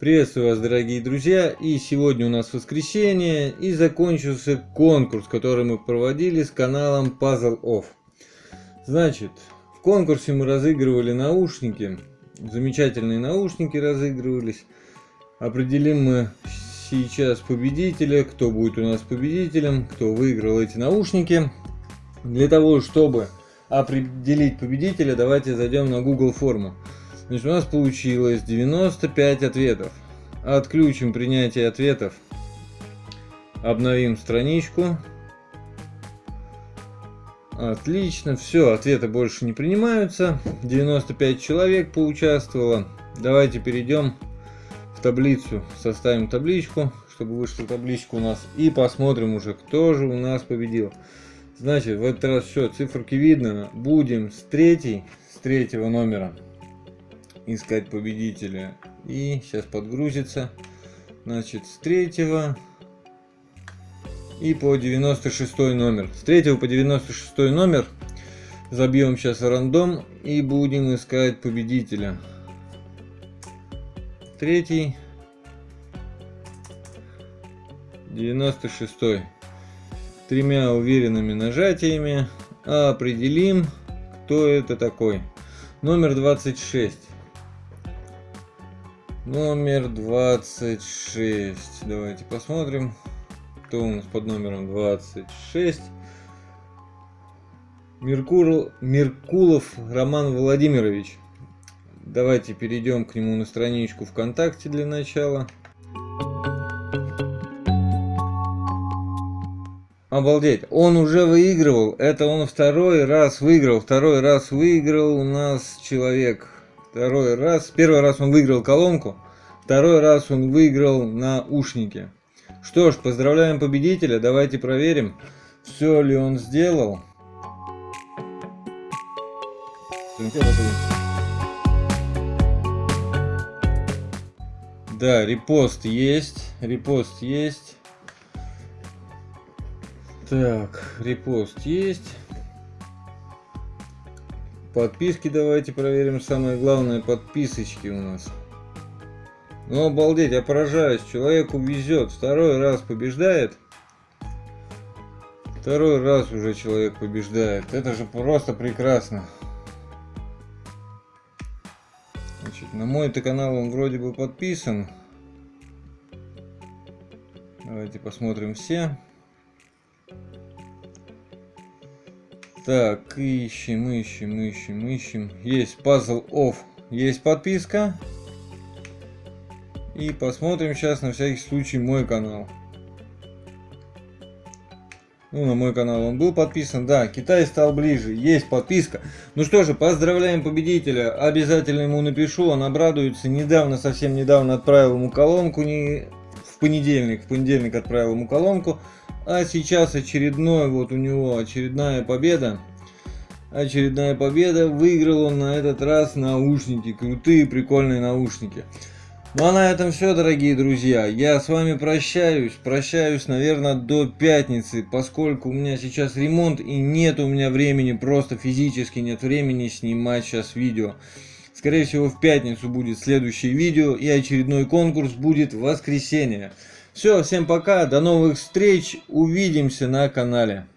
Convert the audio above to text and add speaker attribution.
Speaker 1: Приветствую вас, дорогие друзья! И сегодня у нас воскресенье, и закончился конкурс, который мы проводили с каналом Puzzle Off. Значит, в конкурсе мы разыгрывали наушники, замечательные наушники разыгрывались. Определим мы сейчас победителя, кто будет у нас победителем, кто выиграл эти наушники. Для того, чтобы определить победителя, давайте зайдем на Google форму. Значит, у нас получилось 95 ответов. Отключим принятие ответов. Обновим страничку. Отлично, все, ответы больше не принимаются. 95 человек поучаствовало. Давайте перейдем в таблицу, составим табличку, чтобы вышла табличка у нас. И посмотрим уже, кто же у нас победил. Значит, в этот раз все, циферки видно. Будем с третьей, с третьего номера искать победителя. И сейчас подгрузится. Значит, с третьего и по 96 номер. С третьего по 96 номер забьем сейчас рандом и будем искать победителя. Третий. 96 -й. Тремя уверенными нажатиями определим кто это такой номер 26 Номер 26. Давайте посмотрим, кто у нас под номером 26. Меркурл, Меркулов Роман Владимирович. Давайте перейдем к нему на страничку ВКонтакте для начала. Обалдеть, он уже выигрывал, это он второй раз выиграл, второй раз выиграл у нас человек Второй раз. Первый раз он выиграл колонку. Второй раз он выиграл наушники. Что ж, поздравляем победителя. Давайте проверим, все ли он сделал. Да, репост есть. Репост есть. Так, репост есть. Подписки давайте проверим. Самое главное, подписочки у нас. Ну, обалдеть, я поражаюсь. Человеку везет. Второй раз побеждает. Второй раз уже человек побеждает. Это же просто прекрасно. Значит, на мой-то канал он вроде бы подписан. Давайте посмотрим все. Так, ищем, ищем, ищем, ищем. Есть Puzzle Off, есть подписка. И посмотрим сейчас на всякий случай мой канал. Ну, на мой канал он был подписан. Да, Китай стал ближе. Есть подписка. Ну что же, поздравляем победителя. Обязательно ему напишу, он обрадуется. Недавно, совсем недавно отправил ему колонку. Не в понедельник. В понедельник отправил ему колонку. А сейчас очередной, вот у него очередная победа. Очередная победа. Выиграл он на этот раз наушники. Крутые, прикольные наушники. Ну а на этом все, дорогие друзья. Я с вами прощаюсь. Прощаюсь, наверное, до пятницы, поскольку у меня сейчас ремонт и нет у меня времени, просто физически нет времени снимать сейчас видео. Скорее всего, в пятницу будет следующее видео и очередной конкурс будет в воскресенье. Все, всем пока, до новых встреч, увидимся на канале.